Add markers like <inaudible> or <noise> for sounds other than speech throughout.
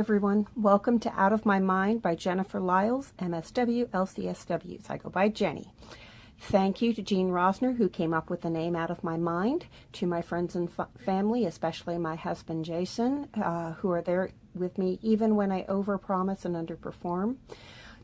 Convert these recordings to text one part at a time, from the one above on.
everyone. Welcome to Out of My Mind by Jennifer Liles, MSW, LCSW. So I go by Jenny. Thank you to Jean Rosner, who came up with the name Out of My Mind, to my friends and family, especially my husband Jason, uh, who are there with me even when I overpromise and underperform,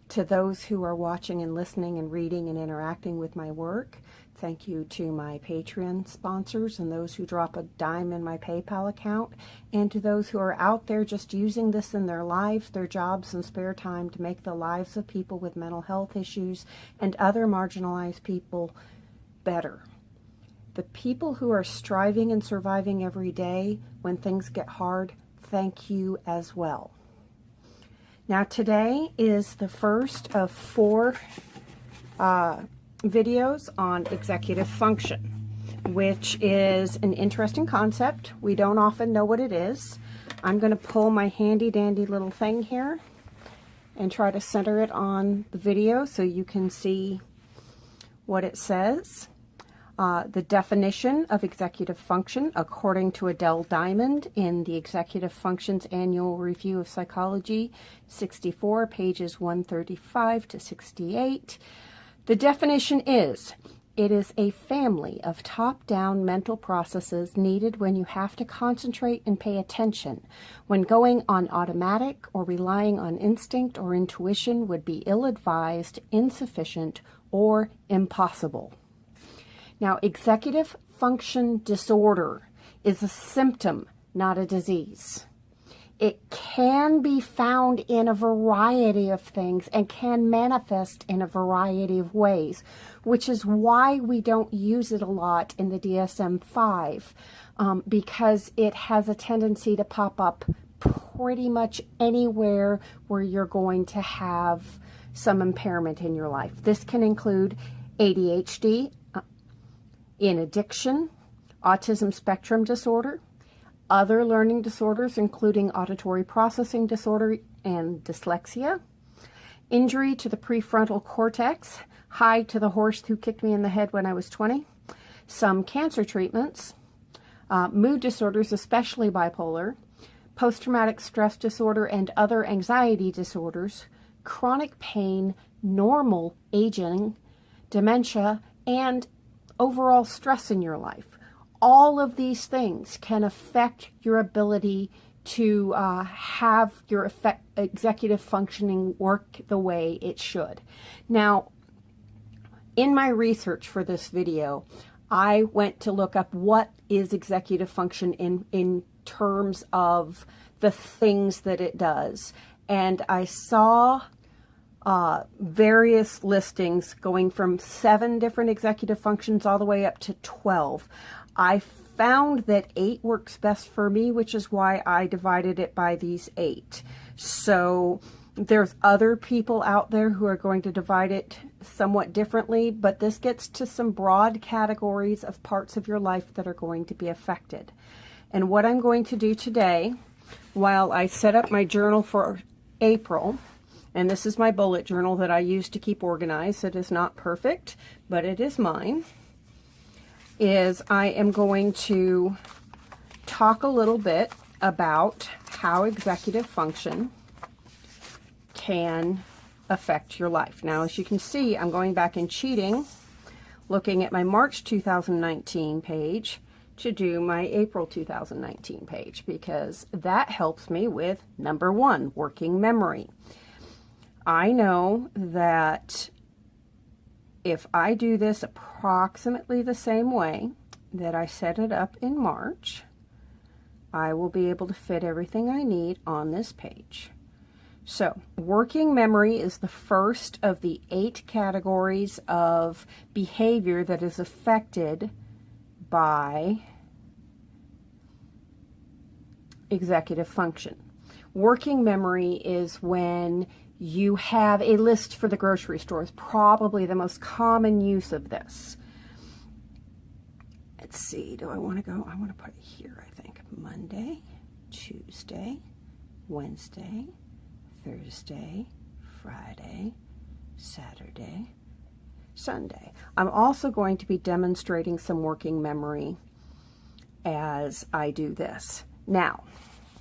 to those who are watching and listening and reading and interacting with my work, Thank you to my Patreon sponsors and those who drop a dime in my PayPal account, and to those who are out there just using this in their lives, their jobs, and spare time to make the lives of people with mental health issues and other marginalized people better. The people who are striving and surviving every day when things get hard, thank you as well. Now, today is the first of four uh, videos on executive function, which is an interesting concept. We don't often know what it is. I'm going to pull my handy dandy little thing here and try to center it on the video so you can see what it says. Uh, the definition of executive function, according to Adele Diamond in the Executive Functions Annual Review of Psychology, 64, pages 135 to 68. The definition is, it is a family of top-down mental processes needed when you have to concentrate and pay attention. When going on automatic or relying on instinct or intuition would be ill-advised, insufficient, or impossible. Now, executive function disorder is a symptom, not a disease. It can be found in a variety of things and can manifest in a variety of ways, which is why we don't use it a lot in the DSM-5 um, because it has a tendency to pop up pretty much anywhere where you're going to have some impairment in your life. This can include ADHD, in addiction, autism spectrum disorder, other learning disorders, including auditory processing disorder and dyslexia, injury to the prefrontal cortex, high to the horse who kicked me in the head when I was 20, some cancer treatments, uh, mood disorders, especially bipolar, post-traumatic stress disorder and other anxiety disorders, chronic pain, normal aging, dementia, and overall stress in your life all of these things can affect your ability to uh, have your effect, executive functioning work the way it should. Now, in my research for this video, I went to look up what is executive function in, in terms of the things that it does. And I saw uh, various listings going from seven different executive functions all the way up to 12. I found that eight works best for me, which is why I divided it by these eight. So there's other people out there who are going to divide it somewhat differently, but this gets to some broad categories of parts of your life that are going to be affected. And what I'm going to do today, while I set up my journal for April, and this is my bullet journal that I use to keep organized. It is not perfect, but it is mine is I am going to talk a little bit about how executive function can affect your life. Now, as you can see, I'm going back and cheating, looking at my March 2019 page to do my April 2019 page because that helps me with number one, working memory. I know that if I do this approximately the same way that I set it up in March, I will be able to fit everything I need on this page. So, working memory is the first of the eight categories of behavior that is affected by executive function. Working memory is when you have a list for the grocery store is probably the most common use of this. Let's see, do I want to go? I want to put it here, I think. Monday, Tuesday, Wednesday, Thursday, Friday, Saturday, Sunday. I'm also going to be demonstrating some working memory as I do this. Now,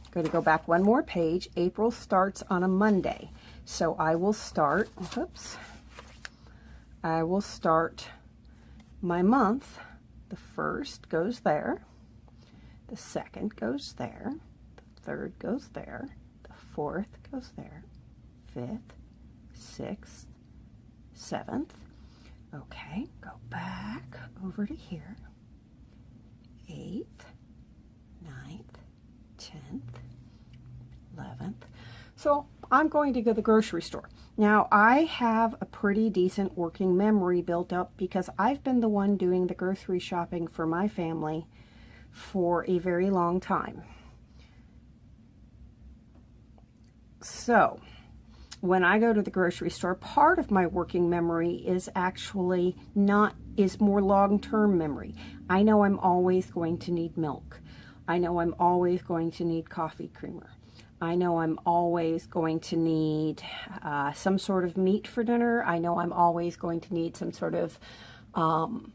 I'm going to go back one more page. April starts on a Monday. So I will start, whoops, I will start my month. The first goes there. The second goes there. The third goes there. The fourth goes there. Fifth, sixth, seventh. Okay, go back over to here. Eighth, ninth, tenth, eleventh. So I'm going to go to the grocery store. Now, I have a pretty decent working memory built up because I've been the one doing the grocery shopping for my family for a very long time. So, when I go to the grocery store, part of my working memory is actually not, is more long-term memory. I know I'm always going to need milk. I know I'm always going to need coffee creamer. I know I'm always going to need uh, some sort of meat for dinner. I know I'm always going to need some sort of um,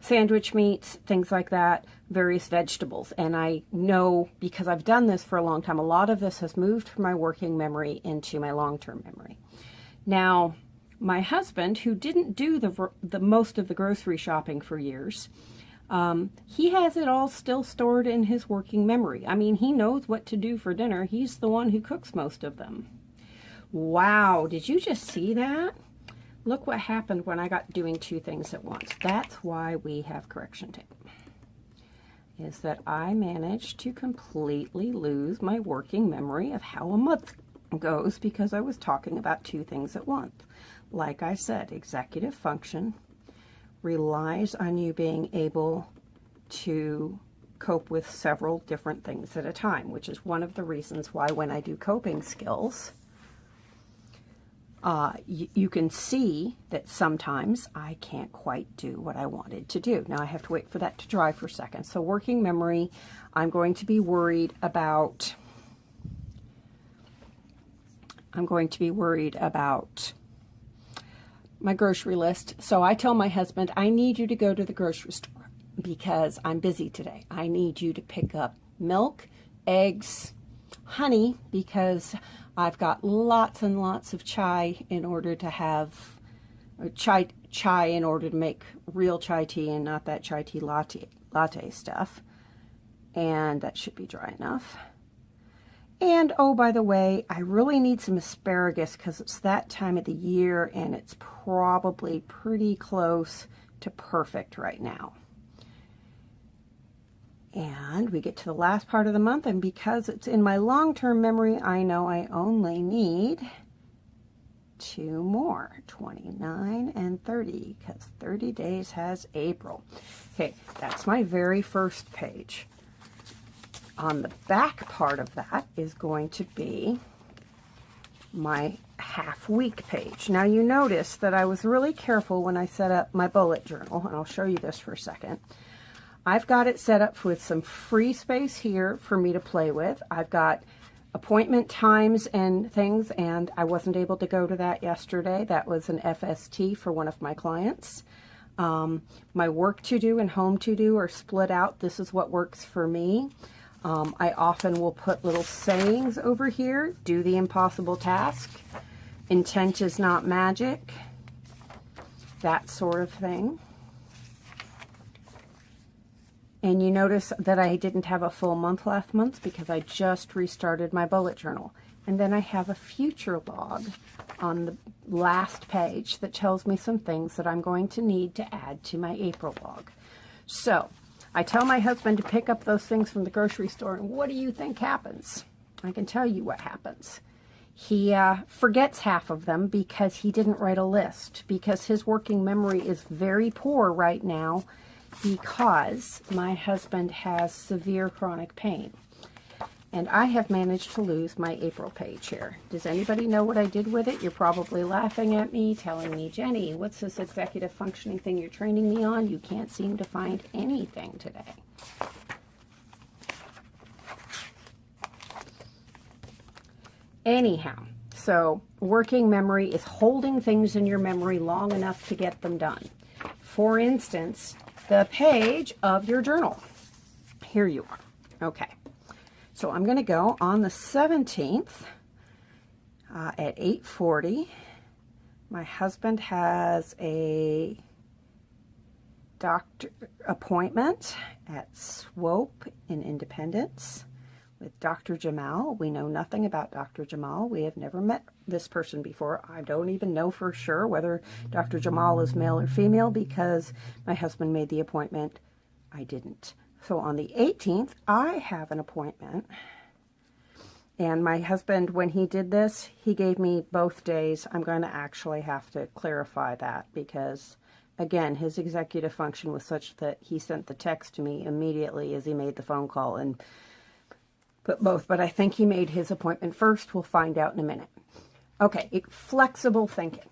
sandwich meats, things like that, various vegetables. And I know because I've done this for a long time, a lot of this has moved from my working memory into my long-term memory. Now, my husband, who didn't do the, the most of the grocery shopping for years, um, he has it all still stored in his working memory. I mean, he knows what to do for dinner. He's the one who cooks most of them. Wow, did you just see that? Look what happened when I got doing two things at once. That's why we have correction tape. Is that I managed to completely lose my working memory of how a month goes because I was talking about two things at once. Like I said, executive function relies on you being able to cope with several different things at a time, which is one of the reasons why when I do coping skills, uh, you can see that sometimes I can't quite do what I wanted to do. Now I have to wait for that to dry for a second. So working memory, I'm going to be worried about, I'm going to be worried about my grocery list. So I tell my husband, I need you to go to the grocery store because I'm busy today. I need you to pick up milk, eggs, honey, because I've got lots and lots of chai in order to have uh, chai chai in order to make real chai tea and not that chai tea latte latte stuff. And that should be dry enough. And oh, by the way, I really need some asparagus because it's that time of the year and it's probably pretty close to perfect right now. And we get to the last part of the month, and because it's in my long-term memory, I know I only need two more, 29 and 30, because 30 days has April. Okay, that's my very first page. On the back part of that is going to be my half week page. Now you notice that I was really careful when I set up my bullet journal, and I'll show you this for a second. I've got it set up with some free space here for me to play with. I've got appointment times and things, and I wasn't able to go to that yesterday. That was an FST for one of my clients. Um, my work to do and home to do are split out. This is what works for me. Um, I often will put little sayings over here. Do the impossible task. Intent is not magic. That sort of thing. And you notice that I didn't have a full month last month because I just restarted my bullet journal. And then I have a future log on the last page that tells me some things that I'm going to need to add to my April log. So I tell my husband to pick up those things from the grocery store, and what do you think happens? I can tell you what happens. He uh, forgets half of them because he didn't write a list, because his working memory is very poor right now because my husband has severe chronic pain. And I have managed to lose my April page here. Does anybody know what I did with it? You're probably laughing at me, telling me, Jenny, what's this executive functioning thing you're training me on? You can't seem to find anything today. Anyhow, so working memory is holding things in your memory long enough to get them done. For instance, the page of your journal. Here you are. Okay. So I'm going to go on the 17th uh, at 8.40. My husband has a doctor appointment at Swope in Independence with Dr. Jamal. We know nothing about Dr. Jamal. We have never met this person before. I don't even know for sure whether Dr. Jamal is male or female because my husband made the appointment. I didn't. So on the 18th, I have an appointment. And my husband, when he did this, he gave me both days. I'm going to actually have to clarify that because, again, his executive function was such that he sent the text to me immediately as he made the phone call and put both. But I think he made his appointment first. We'll find out in a minute. Okay, flexible thinking.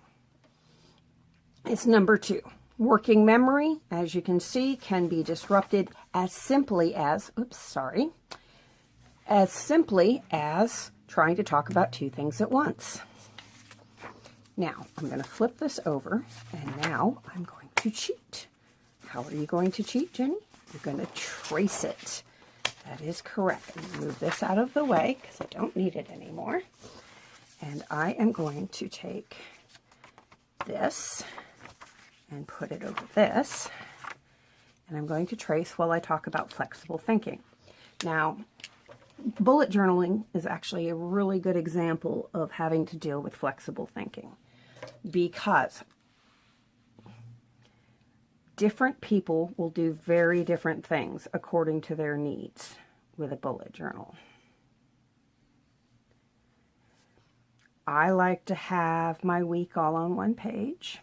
It's number two. Working memory, as you can see, can be disrupted as simply as, oops, sorry, as simply as trying to talk about two things at once. Now, I'm going to flip this over, and now I'm going to cheat. How are you going to cheat, Jenny? You're going to trace it. That is correct. Move this out of the way because I don't need it anymore. And I am going to take this and put it over this. And I'm going to trace while I talk about flexible thinking. Now, bullet journaling is actually a really good example of having to deal with flexible thinking because different people will do very different things according to their needs with a bullet journal. I like to have my week all on one page.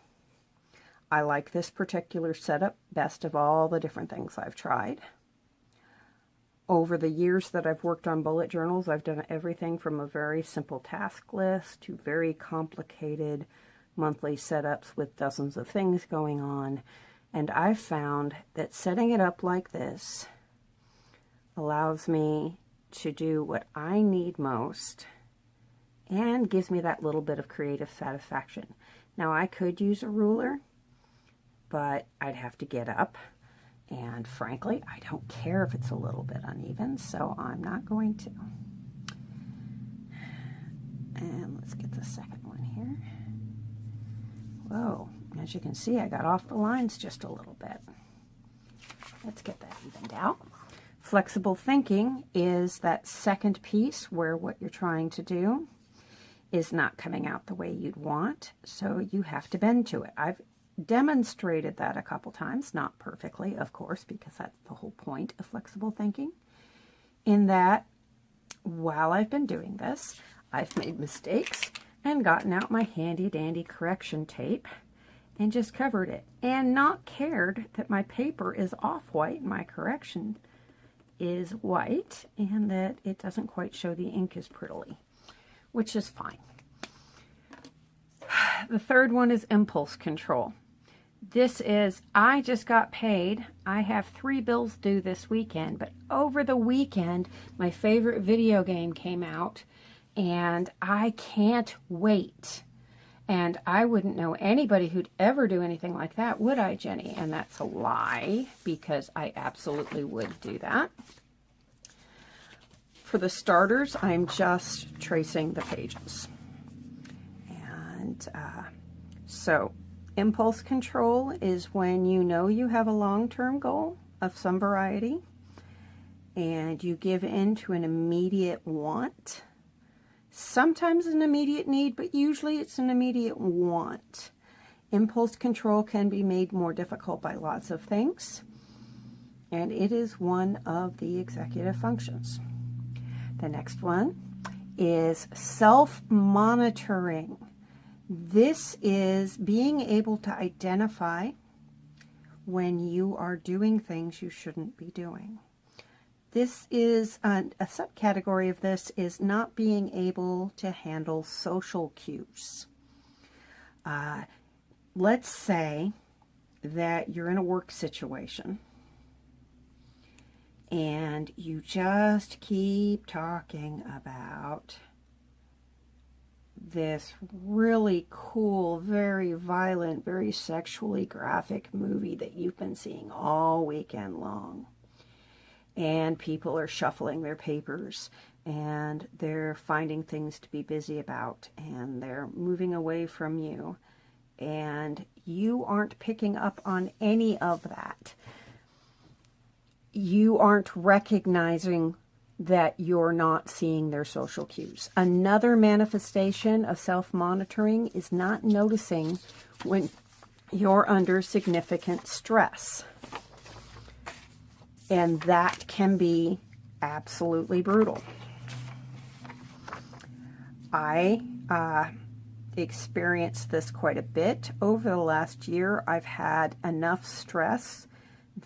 I like this particular setup best of all the different things I've tried. Over the years that I've worked on bullet journals, I've done everything from a very simple task list to very complicated monthly setups with dozens of things going on. And I've found that setting it up like this allows me to do what I need most and gives me that little bit of creative satisfaction. Now I could use a ruler, but I'd have to get up and frankly, I don't care if it's a little bit uneven, so I'm not going to. And let's get the second one here. Whoa, as you can see, I got off the lines just a little bit. Let's get that evened out. Flexible thinking is that second piece where what you're trying to do is not coming out the way you'd want, so you have to bend to it. I've demonstrated that a couple times, not perfectly, of course, because that's the whole point of flexible thinking, in that while I've been doing this, I've made mistakes and gotten out my handy-dandy correction tape and just covered it and not cared that my paper is off-white, my correction is white, and that it doesn't quite show the ink as prettily, which is fine. <sighs> The third one is impulse control. This is, I just got paid. I have three bills due this weekend, but over the weekend, my favorite video game came out, and I can't wait. And I wouldn't know anybody who'd ever do anything like that, would I, Jenny? And that's a lie, because I absolutely would do that. For the starters, I'm just tracing the pages. And uh, so Impulse control is when you know you have a long-term goal of some variety and you give in to an immediate want. Sometimes an immediate need, but usually it's an immediate want. Impulse control can be made more difficult by lots of things, and it is one of the executive functions. The next one is self-monitoring. This is being able to identify when you are doing things you shouldn't be doing. This is a, a subcategory of this is not being able to handle social cues. Uh, let's say that you're in a work situation and you just keep talking about this really cool, very violent, very sexually graphic movie that you've been seeing all weekend long. and people are shuffling their papers and they're finding things to be busy about and they're moving away from you and you aren't picking up on any of that. You aren't recognizing that you're not seeing their social cues. Another manifestation of self-monitoring is not noticing when you're under significant stress. And that can be absolutely brutal. I uh, experienced this quite a bit. Over the last year, I've had enough stress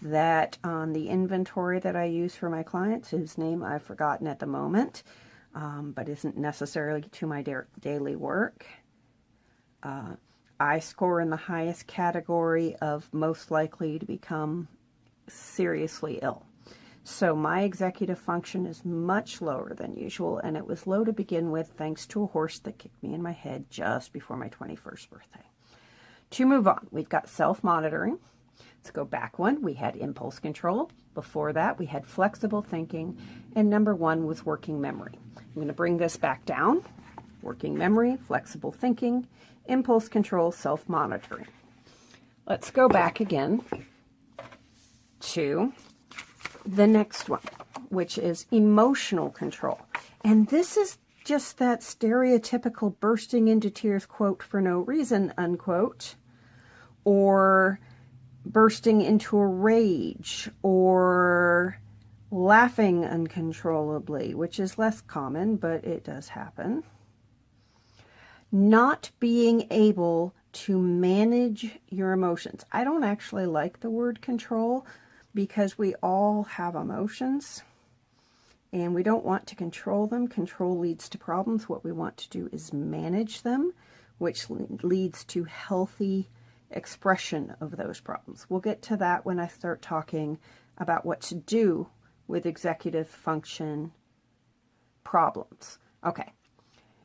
that on the inventory that I use for my clients, whose name I've forgotten at the moment, um, but isn't necessarily to my da daily work, uh, I score in the highest category of most likely to become seriously ill. So my executive function is much lower than usual, and it was low to begin with thanks to a horse that kicked me in my head just before my 21st birthday. To move on, we've got self-monitoring. Let's go back one. We had impulse control. Before that, we had flexible thinking, and number one was working memory. I'm going to bring this back down. Working memory, flexible thinking, impulse control, self-monitoring. Let's go back again to the next one, which is emotional control. And this is just that stereotypical bursting into tears, quote, for no reason, unquote, or bursting into a rage, or laughing uncontrollably, which is less common, but it does happen. Not being able to manage your emotions. I don't actually like the word control because we all have emotions and we don't want to control them. Control leads to problems. What we want to do is manage them, which leads to healthy expression of those problems. We'll get to that when I start talking about what to do with executive function problems. Okay,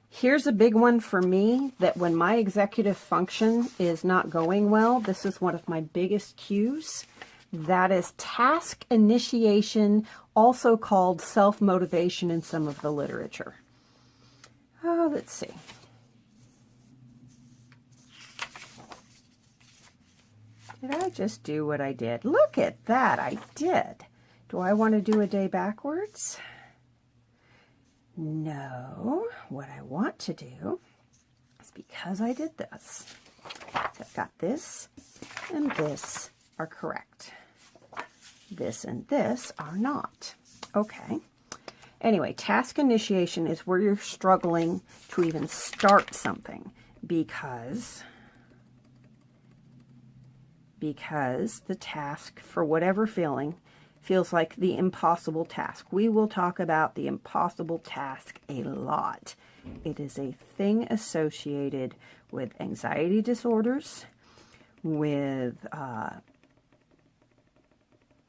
here's a big one for me that when my executive function is not going well, this is one of my biggest cues. That is task initiation, also called self-motivation in some of the literature. Oh, let's see. Did I just do what I did? Look at that, I did. Do I want to do a day backwards? No, what I want to do is because I did this. So I've got this and this are correct. This and this are not. Okay. Anyway, task initiation is where you're struggling to even start something because because the task, for whatever feeling, feels like the impossible task. We will talk about the impossible task a lot. It is a thing associated with anxiety disorders, with uh,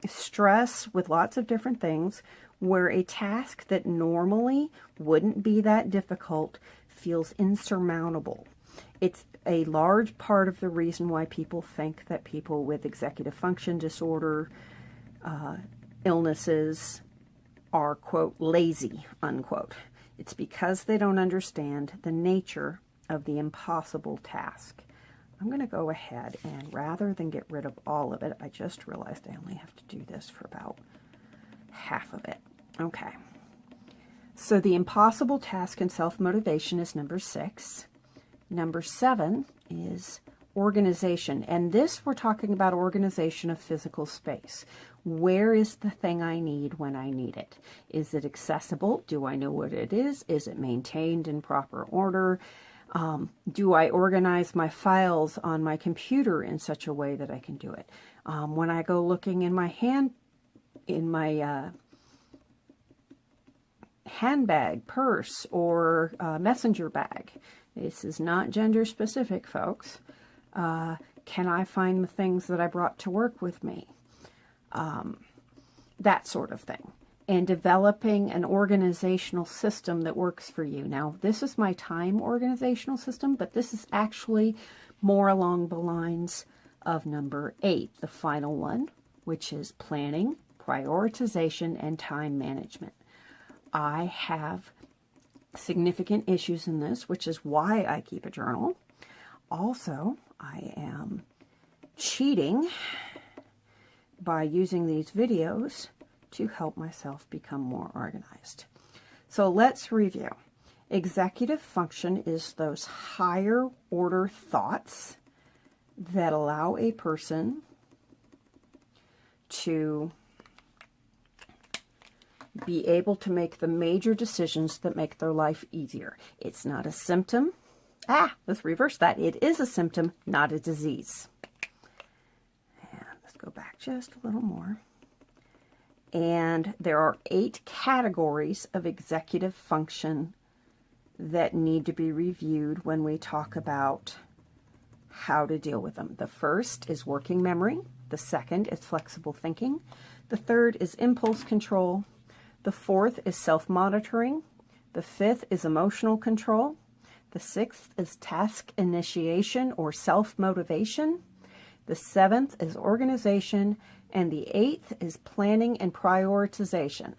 stress with lots of different things where a task that normally wouldn't be that difficult feels insurmountable. It's a large part of the reason why people think that people with executive function disorder uh, illnesses are, quote, lazy, unquote. It's because they don't understand the nature of the impossible task. I'm going to go ahead and rather than get rid of all of it, I just realized I only have to do this for about half of it. Okay. So the impossible task and self-motivation is number six. Number seven is organization. And this, we're talking about organization of physical space. Where is the thing I need when I need it? Is it accessible? Do I know what it is? Is it maintained in proper order? Um, do I organize my files on my computer in such a way that I can do it? Um, when I go looking in my hand, in my uh, handbag, purse, or uh, messenger bag, this is not gender specific, folks. Uh, can I find the things that I brought to work with me? Um, that sort of thing and developing an organizational system that works for you. Now, this is my time organizational system, but this is actually more along the lines of number eight, the final one, which is planning, prioritization, and time management. I have significant issues in this, which is why I keep a journal. Also, I am cheating by using these videos to help myself become more organized. So let's review. Executive function is those higher order thoughts that allow a person to be able to make the major decisions that make their life easier. It's not a symptom. Ah, let's reverse that. It is a symptom, not a disease. And let's go back just a little more. And there are eight categories of executive function that need to be reviewed when we talk about how to deal with them. The first is working memory. The second is flexible thinking. The third is impulse control. The fourth is self-monitoring. The fifth is emotional control. The sixth is task initiation or self-motivation. The seventh is organization. And the eighth is planning and prioritization.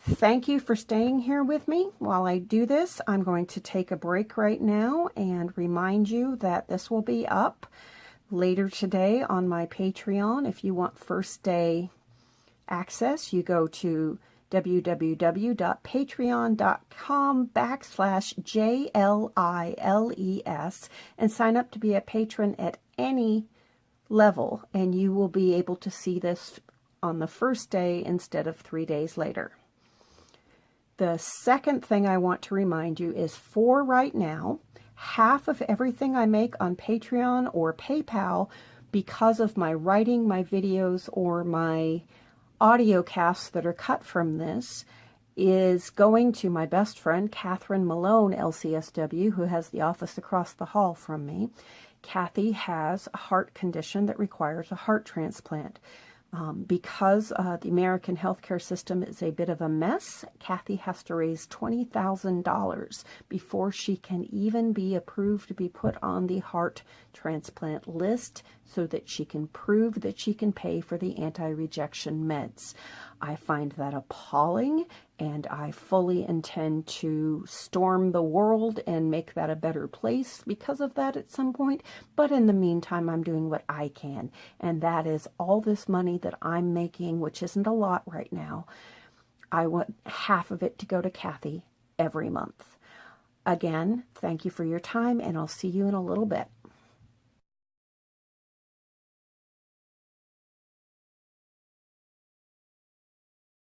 Thank you for staying here with me. While I do this, I'm going to take a break right now and remind you that this will be up later today on my Patreon. If you want first day access, you go to www.patreon.com backslash J-L-I-L-E-S and sign up to be a patron at any level and you will be able to see this on the first day instead of three days later. The second thing I want to remind you is for right now, half of everything I make on Patreon or PayPal because of my writing, my videos, or my audio casts that are cut from this is going to my best friend, Catherine Malone, LCSW, who has the office across the hall from me. Kathy has a heart condition that requires a heart transplant. Um, because uh, the American healthcare system is a bit of a mess, Kathy has to raise $20,000 before she can even be approved to be put on the heart transplant list so that she can prove that she can pay for the anti-rejection meds. I find that appalling and I fully intend to storm the world and make that a better place because of that at some point. But in the meantime, I'm doing what I can, and that is all this money that I'm making, which isn't a lot right now. I want half of it to go to Kathy every month. Again, thank you for your time, and I'll see you in a little bit.